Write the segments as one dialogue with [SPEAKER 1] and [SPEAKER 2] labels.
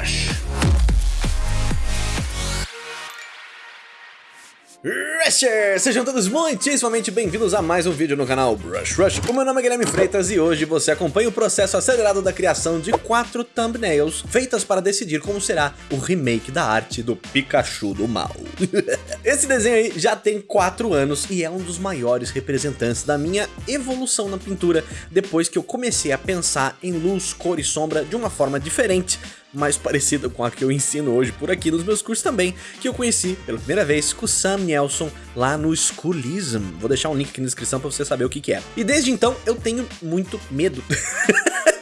[SPEAKER 1] Rush. Rushers! Sejam todos muitíssimamente bem-vindos a mais um vídeo no canal Brush Rush. O meu nome é Guilherme Freitas e hoje você acompanha o processo acelerado da criação de quatro thumbnails feitas para decidir como será o remake da arte do Pikachu do mal. Esse desenho aí já tem quatro anos e é um dos maiores representantes da minha evolução na pintura depois que eu comecei a pensar em luz, cor e sombra de uma forma diferente mais parecida com a que eu ensino hoje por aqui nos meus cursos também, que eu conheci pela primeira vez com o Sam Nelson lá no Schoolism. Vou deixar um link aqui na descrição para você saber o que, que é. E desde então eu tenho muito medo.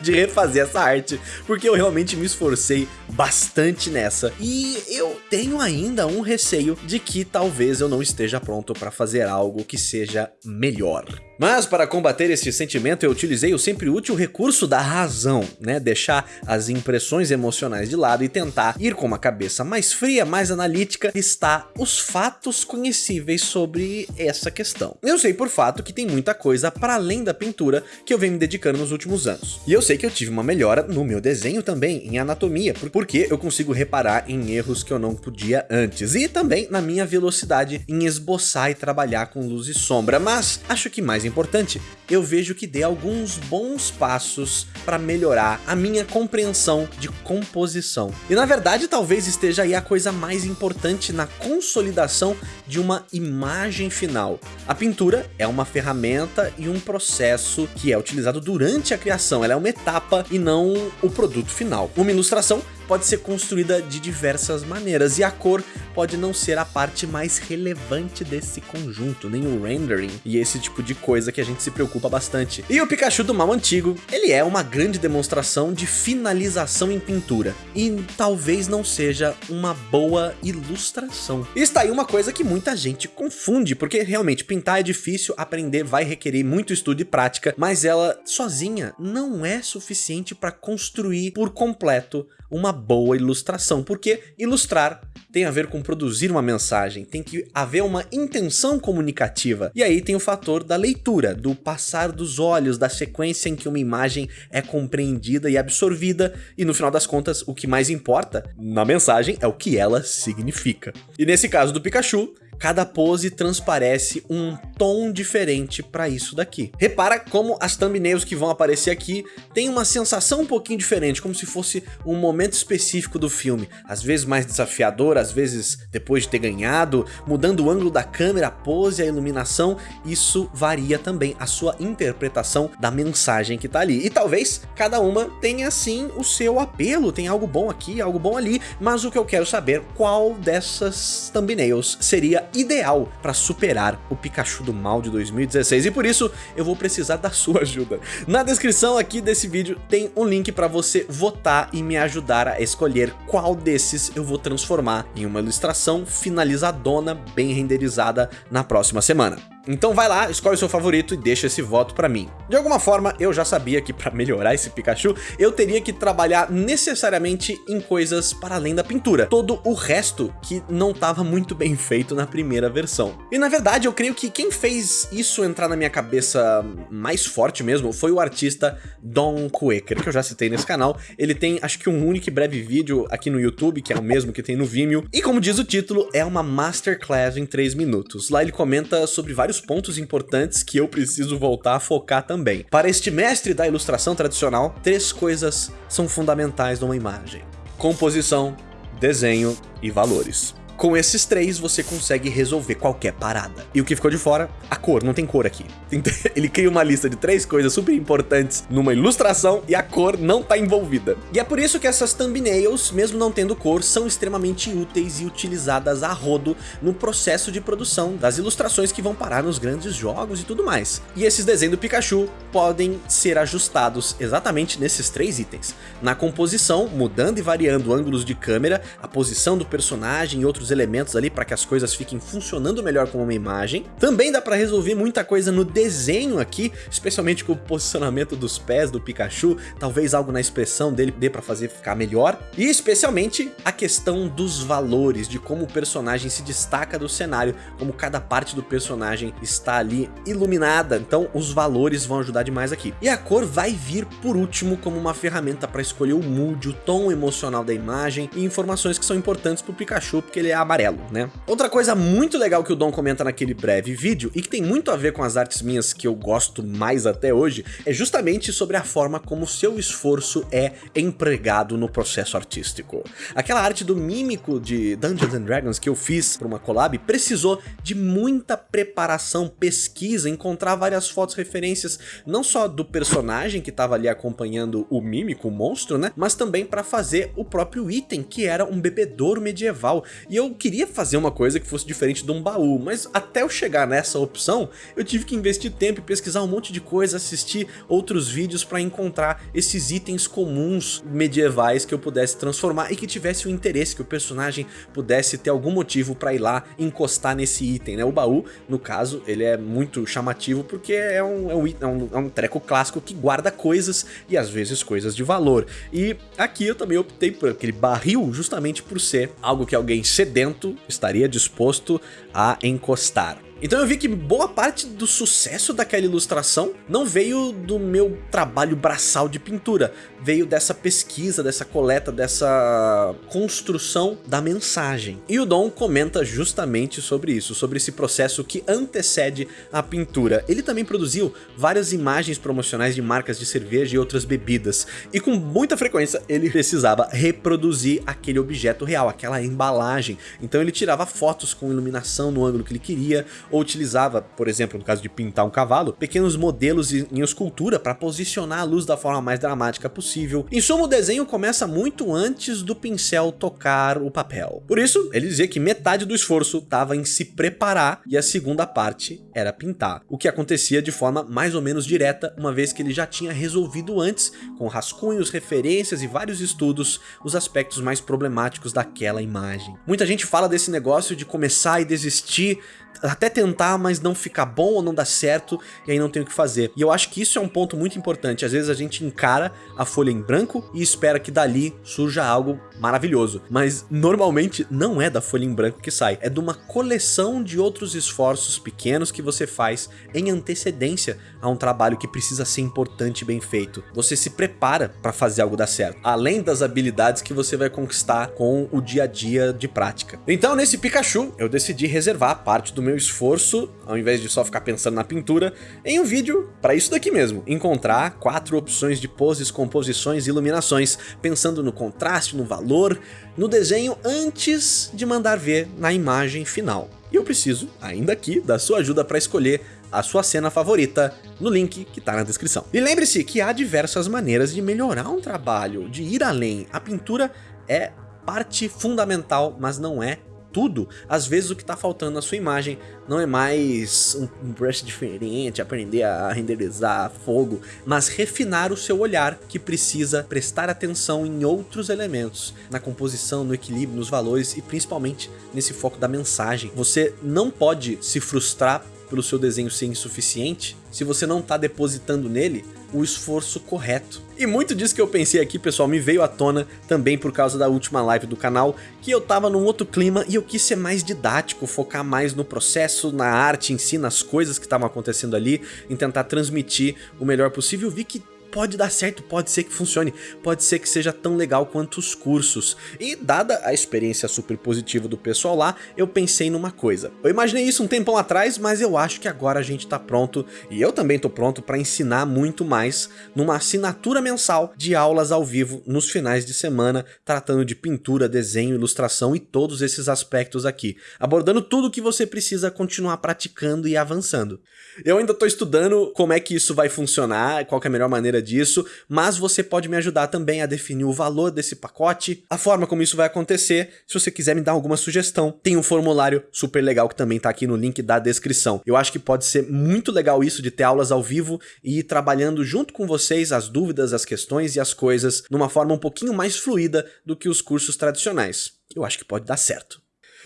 [SPEAKER 1] de refazer essa arte, porque eu realmente me esforcei bastante nessa. E eu tenho ainda um receio de que talvez eu não esteja pronto para fazer algo que seja melhor. Mas para combater esse sentimento eu utilizei o sempre útil recurso da razão, né? Deixar as impressões emocionais de lado e tentar ir com uma cabeça mais fria, mais analítica, listar os fatos conhecíveis sobre essa questão. Eu sei por fato que tem muita coisa para além da pintura que eu venho me dedicando nos últimos anos. E eu sei que eu tive uma melhora no meu desenho também, em anatomia, porque eu consigo reparar em erros que eu não podia antes. E também na minha velocidade em esboçar e trabalhar com luz e sombra. Mas acho que mais importante, eu vejo que dei alguns bons passos para melhorar a minha compreensão de composição. E na verdade talvez esteja aí a coisa mais importante na consolidação de uma imagem final. A pintura é uma ferramenta e um processo que é utilizado durante a criação, ela é uma etapa e não o produto final. Uma ilustração pode ser construída de diversas maneiras e a cor pode não ser a parte mais relevante desse conjunto, nem o rendering e esse tipo de coisa que a gente se preocupa bastante. E o Pikachu do mal antigo, ele é uma grande demonstração de finalização em pintura e talvez não seja uma boa ilustração. Está aí uma coisa que muita gente confunde, porque realmente pintar é difícil, aprender vai requerer muito estudo e prática, mas ela sozinha não é suficiente para construir por completo uma boa ilustração, porque ilustrar tem a ver com produzir uma mensagem, tem que haver uma intenção comunicativa. E aí tem o fator da leitura, do passar dos olhos, da sequência em que uma imagem é compreendida e absorvida, e no final das contas o que mais importa na mensagem é o que ela significa. E nesse caso do Pikachu, cada pose transparece um tom diferente para isso daqui. Repara como as thumbnails que vão aparecer aqui têm uma sensação um pouquinho diferente, como se fosse um momento específico do filme, às vezes mais desafiador, às vezes depois de ter ganhado, mudando o ângulo da câmera, a pose, a iluminação, isso varia também a sua interpretação da mensagem que tá ali. E talvez cada uma tenha sim o seu apelo, tem algo bom aqui, algo bom ali, mas o que eu quero saber, qual dessas thumbnails seria ideal para superar o Pikachu do mal de 2016 e por isso eu vou precisar da sua ajuda. Na descrição aqui desse vídeo tem um link para você votar e me ajudar a escolher qual desses eu vou transformar em uma ilustração finalizadona, bem renderizada na próxima semana. Então vai lá, escolhe o seu favorito e deixa esse voto pra mim. De alguma forma, eu já sabia que pra melhorar esse Pikachu, eu teria que trabalhar necessariamente em coisas para além da pintura. Todo o resto que não estava muito bem feito na primeira versão. E na verdade, eu creio que quem fez isso entrar na minha cabeça mais forte mesmo foi o artista Don Quaker, que eu já citei nesse canal. Ele tem, acho que um único e breve vídeo aqui no YouTube, que é o mesmo que tem no Vimeo. E como diz o título, é uma masterclass em 3 minutos. Lá ele comenta sobre vários vários pontos importantes que eu preciso voltar a focar também. Para este mestre da ilustração tradicional, três coisas são fundamentais numa imagem. Composição, desenho e valores. Com esses três, você consegue resolver qualquer parada. E o que ficou de fora? A cor, não tem cor aqui. Ele cria uma lista de três coisas super importantes numa ilustração e a cor não tá envolvida. E é por isso que essas thumbnails, mesmo não tendo cor, são extremamente úteis e utilizadas a rodo no processo de produção das ilustrações que vão parar nos grandes jogos e tudo mais. E esses desenhos do Pikachu podem ser ajustados exatamente nesses três itens. Na composição, mudando e variando ângulos de câmera, a posição do personagem e outros elementos ali para que as coisas fiquem funcionando melhor como uma imagem. Também dá para resolver muita coisa no desenho aqui, especialmente com o posicionamento dos pés do Pikachu, talvez algo na expressão dele dê para fazer ficar melhor. E especialmente a questão dos valores, de como o personagem se destaca do cenário, como cada parte do personagem está ali iluminada, então os valores vão ajudar demais aqui. E a cor vai vir por último como uma ferramenta para escolher o mood, o tom emocional da imagem e informações que são importantes para o Pikachu porque ele é amarelo, né? Outra coisa muito legal que o Dom comenta naquele breve vídeo e que tem muito a ver com as artes minhas que eu gosto mais até hoje é justamente sobre a forma como seu esforço é empregado no processo artístico. Aquela arte do mímico de Dungeons and Dragons que eu fiz para uma collab precisou de muita preparação, pesquisa, encontrar várias fotos referências não só do personagem que estava ali acompanhando o mímico, o monstro, né? Mas também para fazer o próprio item, que era um bebedouro medieval. E eu queria fazer uma coisa que fosse diferente de um baú, mas até eu chegar nessa opção, eu tive que investir tempo e pesquisar um monte de coisa, assistir outros vídeos para encontrar esses itens comuns medievais que eu pudesse transformar e que tivesse o interesse, que o personagem pudesse ter algum motivo para ir lá encostar nesse item, né? O baú, no caso, ele é muito chamativo porque é um, é um, é um, é um treco clássico que guarda coisas e às vezes coisas de valor. E aqui eu também optei por aquele barril justamente por ser algo que alguém sedento estaria disposto a encostar. Então eu vi que boa parte do sucesso daquela ilustração não veio do meu trabalho braçal de pintura, veio dessa pesquisa, dessa coleta, dessa construção da mensagem. E o Dom comenta justamente sobre isso, sobre esse processo que antecede a pintura. Ele também produziu várias imagens promocionais de marcas de cerveja e outras bebidas, e com muita frequência ele precisava reproduzir aquele objeto real, aquela embalagem. Então ele tirava fotos com iluminação no ângulo que ele queria, ou utilizava, por exemplo, no caso de pintar um cavalo, pequenos modelos em escultura para posicionar a luz da forma mais dramática possível. Em suma, o desenho começa muito antes do pincel tocar o papel. Por isso, ele dizia que metade do esforço estava em se preparar e a segunda parte era pintar, o que acontecia de forma mais ou menos direta, uma vez que ele já tinha resolvido antes, com rascunhos, referências e vários estudos, os aspectos mais problemáticos daquela imagem. Muita gente fala desse negócio de começar e desistir até tentar, mas não ficar bom ou não dá certo, e aí não tem o que fazer. E eu acho que isso é um ponto muito importante. Às vezes a gente encara a folha em branco e espera que dali surja algo maravilhoso. Mas normalmente não é da folha em branco que sai, é de uma coleção de outros esforços pequenos que você faz em antecedência a um trabalho que precisa ser importante e bem feito. Você se prepara para fazer algo dar certo, além das habilidades que você vai conquistar com o dia a dia de prática. Então nesse Pikachu eu decidi reservar parte do meu esforço, ao invés de só ficar pensando na pintura, em um vídeo para isso daqui mesmo, encontrar quatro opções de poses, composições e iluminações, pensando no contraste, no valor, no desenho antes de mandar ver na imagem final. E eu preciso, ainda aqui, da sua ajuda para escolher a sua cena favorita no link que está na descrição. E lembre-se que há diversas maneiras de melhorar um trabalho, de ir além. A pintura é parte fundamental, mas não é tudo, às vezes o que está faltando na sua imagem não é mais um brush diferente, aprender a renderizar fogo, mas refinar o seu olhar que precisa prestar atenção em outros elementos, na composição, no equilíbrio, nos valores e principalmente nesse foco da mensagem. Você não pode se frustrar pelo seu desenho ser insuficiente se você não está depositando nele o esforço correto. E muito disso que eu pensei aqui, pessoal, me veio à tona também por causa da última live do canal, que eu tava num outro clima e eu quis ser mais didático, focar mais no processo, na arte em si, nas coisas que estavam acontecendo ali, em tentar transmitir o melhor possível. Vi que pode dar certo, pode ser que funcione, pode ser que seja tão legal quanto os cursos. E dada a experiência super positiva do pessoal lá, eu pensei numa coisa. Eu imaginei isso um tempão atrás, mas eu acho que agora a gente tá pronto, e eu também tô pronto para ensinar muito mais numa assinatura mensal de aulas ao vivo nos finais de semana, tratando de pintura, desenho, ilustração e todos esses aspectos aqui, abordando tudo que você precisa continuar praticando e avançando. Eu ainda tô estudando como é que isso vai funcionar, qual é a melhor maneira disso, mas você pode me ajudar também a definir o valor desse pacote, a forma como isso vai acontecer, se você quiser me dar alguma sugestão, tem um formulário super legal que também tá aqui no link da descrição. Eu acho que pode ser muito legal isso de ter aulas ao vivo e ir trabalhando junto com vocês as dúvidas, as questões e as coisas numa forma um pouquinho mais fluida do que os cursos tradicionais. Eu acho que pode dar certo.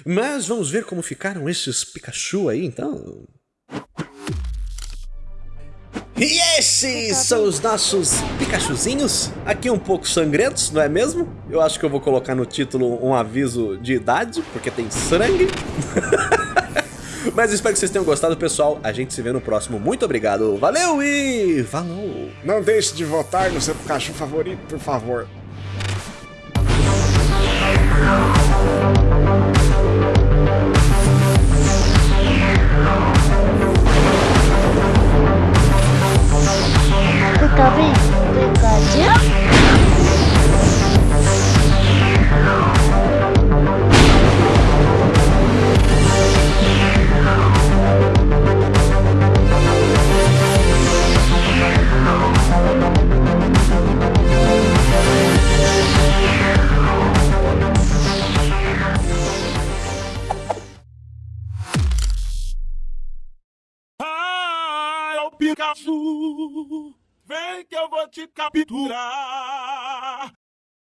[SPEAKER 1] Mas vamos ver como ficaram esses Pikachu aí, então. E esses são os nossos Pikachuzinhos, aqui um pouco sangrentos, não é mesmo? Eu acho que eu vou colocar no título um aviso de idade, porque tem sangue. Mas espero que vocês tenham gostado, pessoal. A gente se vê no próximo. Muito obrigado, valeu e falou!
[SPEAKER 2] Não deixe de votar no seu Pikachu favorito, por favor.
[SPEAKER 3] Te capturar.